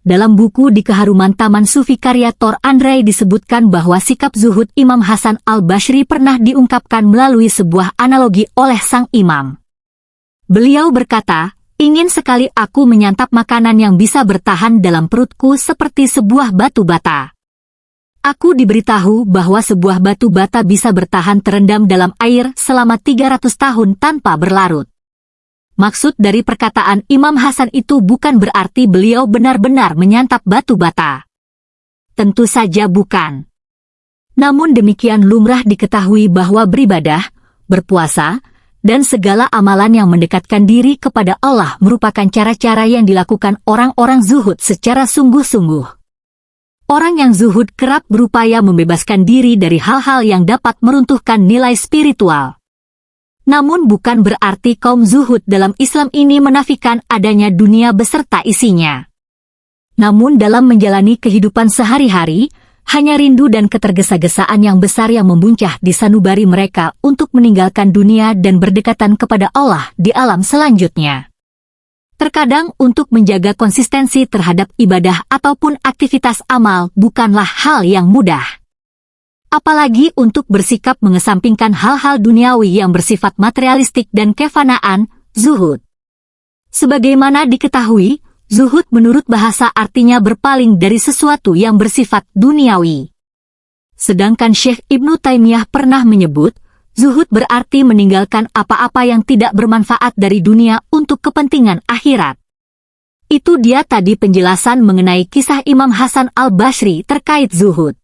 Dalam buku di keharuman Taman Sufi karya Tor Andrei disebutkan bahwa sikap zuhud Imam Hasan al-Bashri pernah diungkapkan melalui sebuah analogi oleh sang imam. Beliau berkata, ingin sekali aku menyantap makanan yang bisa bertahan dalam perutku seperti sebuah batu bata. Aku diberitahu bahwa sebuah batu bata bisa bertahan terendam dalam air selama 300 tahun tanpa berlarut. Maksud dari perkataan Imam Hasan itu bukan berarti beliau benar-benar menyantap batu bata. Tentu saja bukan. Namun demikian lumrah diketahui bahwa beribadah, berpuasa, dan segala amalan yang mendekatkan diri kepada Allah merupakan cara-cara yang dilakukan orang-orang zuhud secara sungguh-sungguh. Orang yang zuhud kerap berupaya membebaskan diri dari hal-hal yang dapat meruntuhkan nilai spiritual. Namun bukan berarti kaum zuhud dalam Islam ini menafikan adanya dunia beserta isinya. Namun dalam menjalani kehidupan sehari-hari, hanya rindu dan ketergesa-gesaan yang besar yang membuncah di sanubari mereka untuk meninggalkan dunia dan berdekatan kepada Allah di alam selanjutnya. Terkadang untuk menjaga konsistensi terhadap ibadah ataupun aktivitas amal bukanlah hal yang mudah apalagi untuk bersikap mengesampingkan hal-hal duniawi yang bersifat materialistik dan kefanaan, zuhud. Sebagaimana diketahui, zuhud menurut bahasa artinya berpaling dari sesuatu yang bersifat duniawi. Sedangkan Syekh Ibnu Taimiyah pernah menyebut, zuhud berarti meninggalkan apa-apa yang tidak bermanfaat dari dunia untuk kepentingan akhirat. Itu dia tadi penjelasan mengenai kisah Imam Hasan al-Bashri terkait zuhud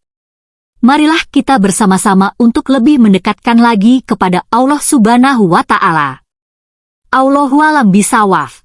marilah kita bersama-sama untuk lebih mendekatkan lagi kepada Allah Subhanahu wa Ta'ala. Allahualam bisawaf.